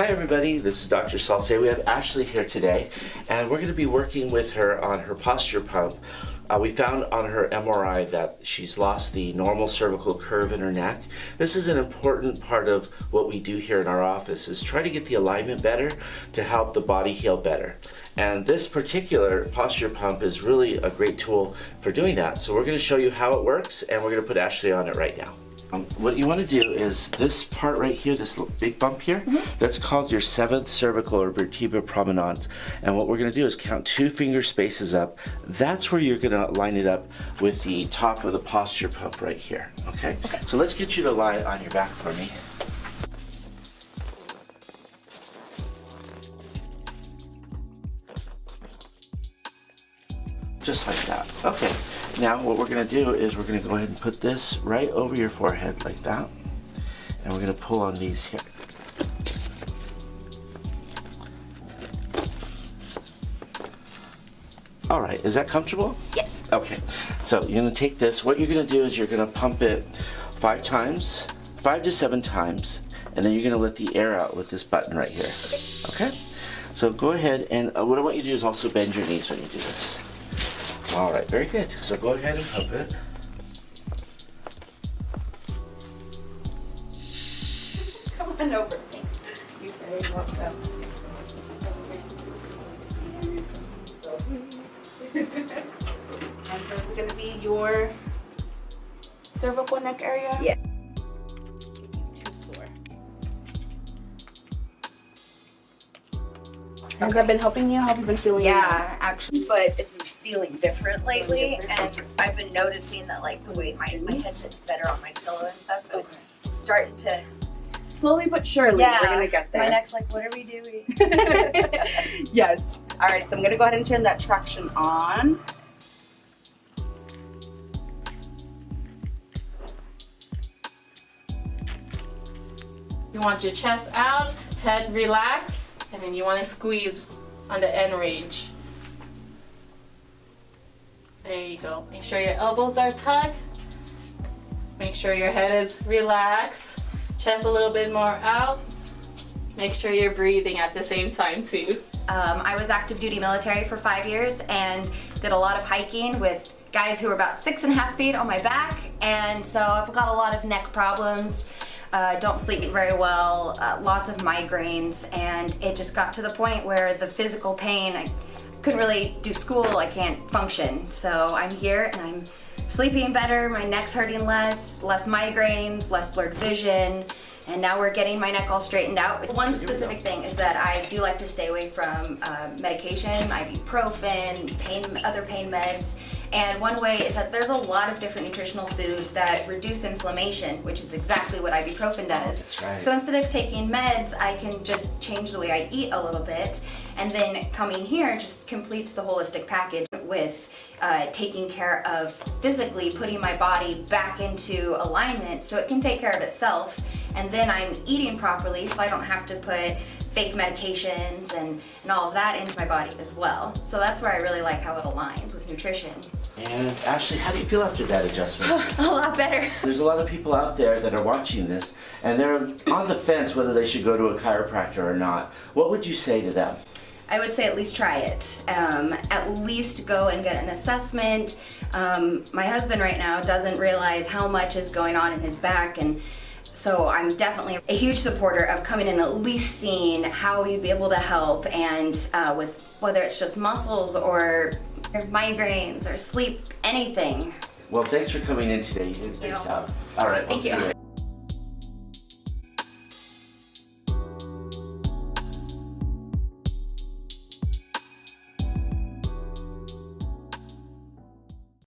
Hi everybody, this is Dr. Salce. We have Ashley here today and we're going to be working with her on her posture pump. Uh, we found on her MRI that she's lost the normal cervical curve in her neck. This is an important part of what we do here in our office is try to get the alignment better to help the body heal better. And this particular posture pump is really a great tool for doing that. So we're going to show you how it works and we're going to put Ashley on it right now. Um, what you want to do is this part right here, this big bump here, mm -hmm. that's called your seventh cervical or vertebra prominens. And what we're going to do is count two finger spaces up. That's where you're going to line it up with the top of the posture pump right here. Okay? okay. So let's get you to lie on your back for me. Just like that. Okay. Now what we're going to do is we're going to go ahead and put this right over your forehead like that. And we're going to pull on these here. All right, is that comfortable? Yes. Okay, so you're gonna take this. What you're gonna do is you're gonna pump it five times, five to seven times, and then you're gonna let the air out with this button right here. Okay? okay? So go ahead and uh, what I want you to do is also bend your knees when you do this. All right, very good. So go ahead and pump it. Come on over, thanks. You're very welcome. and so it's gonna be your cervical neck area? Yeah. Has that been helping you? How have you been feeling? Yeah, actually, but it's been feeling different lately, different. and I've been noticing that like the way my, my head sits better on my pillow and stuff, so okay. it's starting to slowly but surely yeah, we're gonna get there. My neck's like, what are we doing? yes. All right, so I'm gonna go ahead and turn that traction on. You want your chest out, head relaxed and then you want to squeeze on the end range. There you go. Make sure your elbows are tucked. Make sure your head is relaxed. Chest a little bit more out. Make sure you're breathing at the same time too. Um, I was active duty military for five years and did a lot of hiking with guys who were about six and a half feet on my back and so I've got a lot of neck problems uh, don't sleep very well, uh, lots of migraines, and it just got to the point where the physical pain, I couldn't really do school, I can't function. So I'm here and I'm sleeping better, my neck's hurting less, less migraines, less blurred vision, and now we're getting my neck all straightened out. One specific thing is that I do like to stay away from uh, medication, ibuprofen, pain, other pain meds, and one way is that there's a lot of different nutritional foods that reduce inflammation, which is exactly what ibuprofen does. Right. So instead of taking meds, I can just change the way I eat a little bit, and then coming here just completes the holistic package with uh, taking care of physically putting my body back into alignment so it can take care of itself and then I'm eating properly so I don't have to put fake medications and, and all of that into my body as well. So that's where I really like how it aligns with nutrition. And Ashley, how do you feel after that adjustment? a lot better. There's a lot of people out there that are watching this and they're on the fence whether they should go to a chiropractor or not. What would you say to them? I would say at least try it. Um, at least go and get an assessment. Um, my husband right now doesn't realize how much is going on in his back and so I'm definitely a huge supporter of coming in at least seeing how you'd be able to help and uh, with whether it's just muscles or migraines or sleep, anything. Well, thanks for coming in today. You did a great job. All right, Thank we'll you.